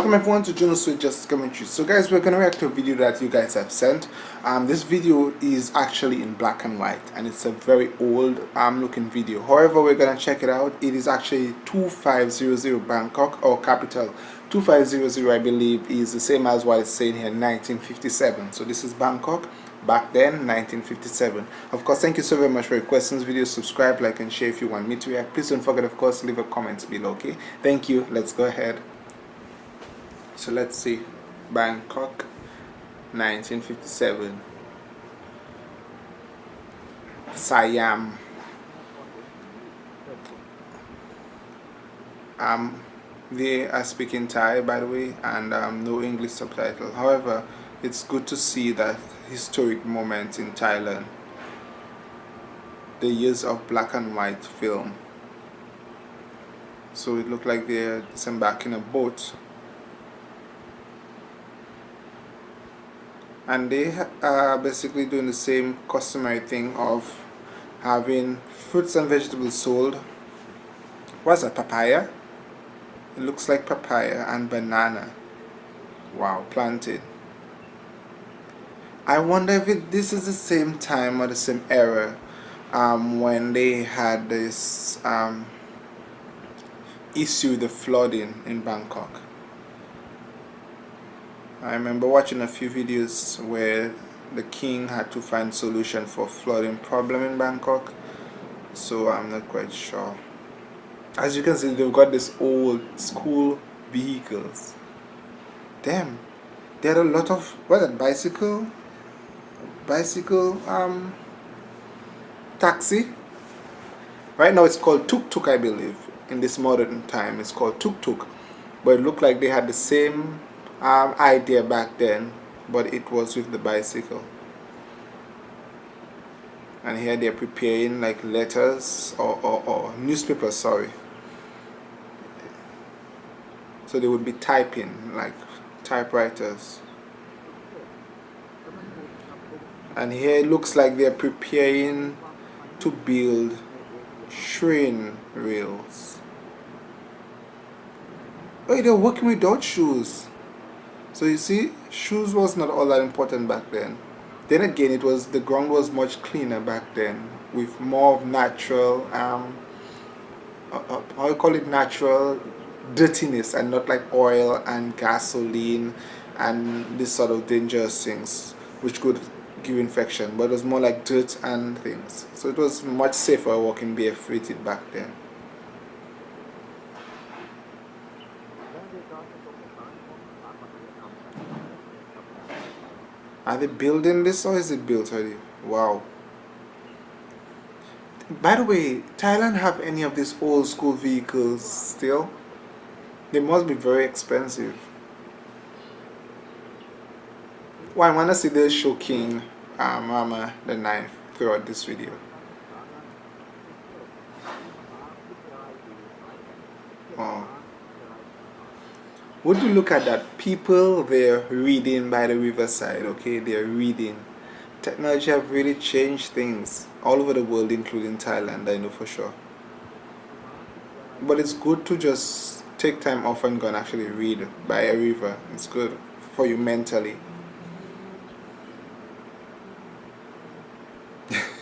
Welcome everyone to Juno Sweet Justice Commentary. So guys, we're going to react to a video that you guys have sent. Um, this video is actually in black and white and it's a very old um, looking video. However, we're going to check it out. It is actually 2500 Bangkok or capital. 2500 I believe is the same as what it's saying here 1957. So this is Bangkok back then 1957 of course thank you so very much for your questions video subscribe like and share if you want me to react please don't forget of course leave a comment below okay thank you let's go ahead so let's see. Bangkok 1957 Siam. Um they are speaking Thai by the way and um, no English subtitle. However it's good to see that historic moment in Thailand. The years of black and white film. So it looked like they're disembarking a boat and they are basically doing the same customary thing of having fruits and vegetables sold. What's a papaya? It looks like papaya and banana. Wow planted. I wonder if it, this is the same time or the same era um, when they had this um, issue the flooding in Bangkok I remember watching a few videos where the king had to find solution for flooding problem in Bangkok. So I'm not quite sure. As you can see they've got this old school vehicles. Damn. There are a lot of what that bicycle? Bicycle um taxi? Right now it's called tuk-tuk I believe. In this modern time it's called tuk-tuk but it looked like they had the same um, idea back then but it was with the bicycle. And here they're preparing like letters or, or, or newspapers sorry. So they would be typing like typewriters. And here it looks like they're preparing to build train rails. Oh they're working with without shoes so you see, shoes was not all that important back then. Then again, it was the ground was much cleaner back then with more of natural, um, uh, uh, how you call it, natural dirtiness and not like oil and gasoline and this sort of dangerous things which could give infection but it was more like dirt and things so it was much safer walking barefooted back then they building this or is it built already? Wow. By the way, Thailand have any of these old school vehicles still? They must be very expensive. Well, I want to see the show King uh, Rama the Ninth throughout this video. Wow would you look at that people they're reading by the riverside okay? They're reading. Technology have really changed things all over the world including Thailand I know for sure. But it's good to just take time off and go and actually read by a river. It's good for you mentally.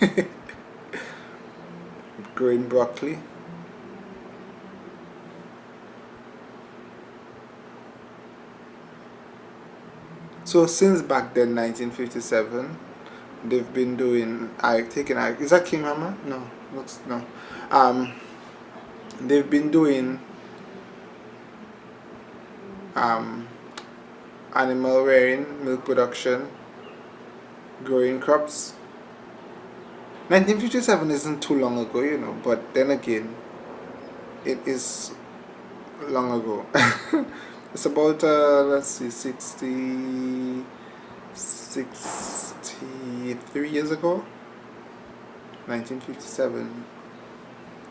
Growing broccoli So since back then, 1957, they've been doing I taking I is that King? No, looks no. Um, they've been doing um, animal rearing, milk production, growing crops. 1957 isn't too long ago, you know, but then again, it is long ago. it's about uh, let's see 60 63 years ago. 1957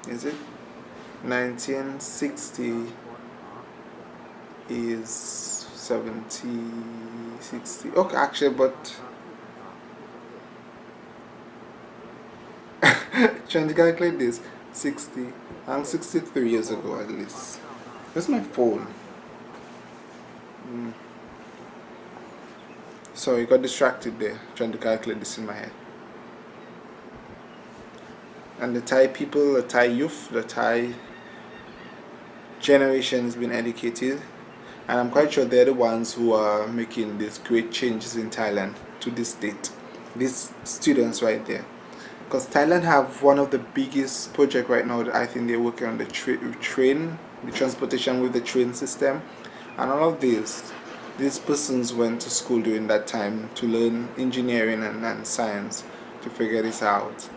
is it? 1960 is 70 60 okay actually but trying to calculate this 60 I'm 63 years ago at least. That's my phone Mm. Sorry, got distracted there trying to calculate this in my head. And the Thai people, the Thai youth, the Thai generation has been educated and I'm quite sure they're the ones who are making these great changes in Thailand to this date. These students right there. Because Thailand have one of the biggest project right now that I think they're working on the tra train, the transportation with the train system and all of these these persons went to school during that time to learn engineering and, and science to figure this out.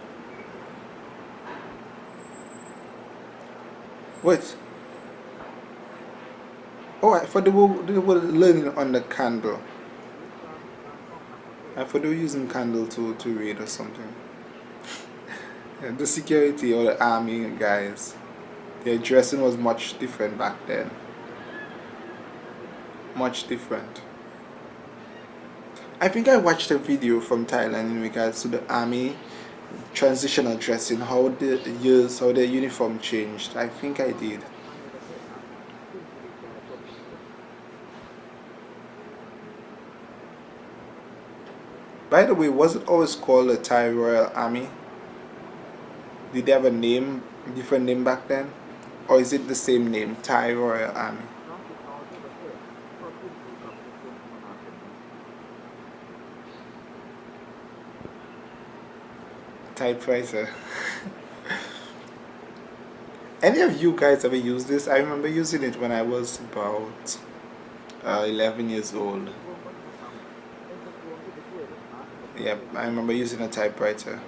Wait. Oh, I thought they were, they were learning on the candle. I thought they were using candle to, to read or something. the security or the army guys, their dressing was much different back then much different. I think I watched a video from Thailand in regards to the army transitional dressing, how the years, how the uniform changed. I think I did. By the way, was it always called the Thai Royal Army? Did they have a name, different name back then? Or is it the same name, Thai Royal Army? Typewriter. Any of you guys ever use this? I remember using it when I was about uh, 11 years old. Yeah I remember using a typewriter.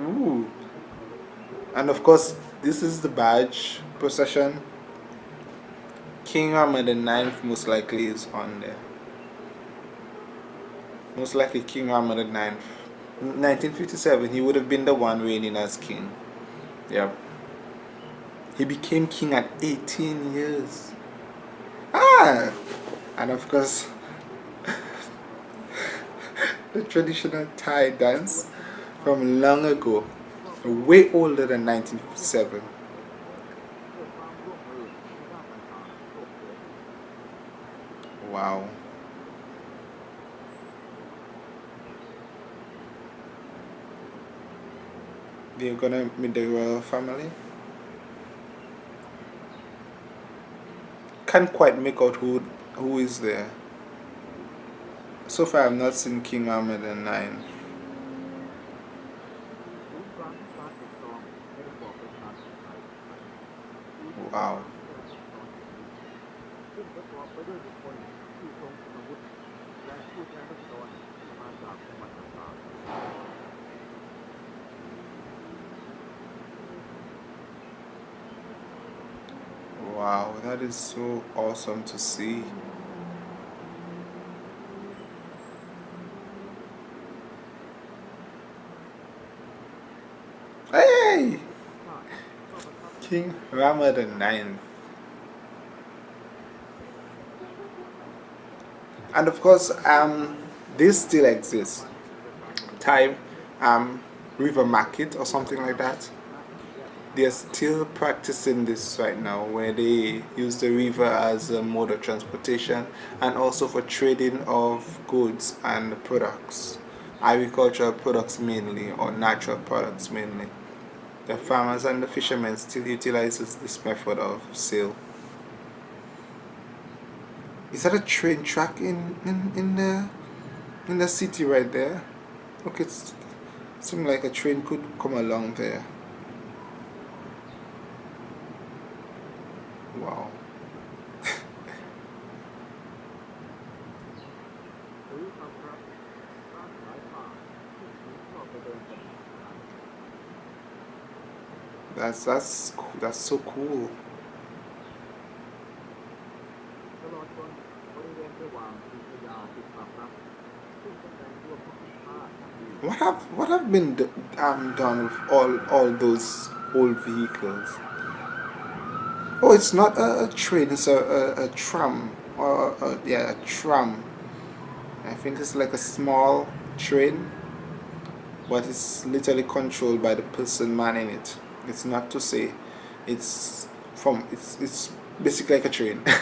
Ooh. and of course this is the barge procession. King Rama the ninth most likely is on there most likely King Rama IX. 1957, he would have been the one reigning as king. Yep. He became king at 18 years. Ah! And of course, the traditional Thai dance from long ago, way older than 1957. Wow. You're gonna meet the royal family. Can't quite make out who who is there. So far I've not seen King Ahmed and 9. Wow, that is so awesome to see. Hey! King Rama the Ninth. And of course, um, this still exists. Time, um, river market or something like that they're still practicing this right now where they use the river as a mode of transportation and also for trading of goods and products. Agricultural products mainly or natural products mainly. The farmers and the fishermen still utilizes this method of sale. Is that a train track in in, in the in the city right there? Look it's seems like a train could come along there Wow. That's that's that's so cool. What have what have been um, done with all all those old vehicles? Oh, it's not a, a train, it's a, a, a tram. Or yeah, a tram. I think it's like a small train, but it's literally controlled by the person manning it. It's not to say it's from it's it's basically like a train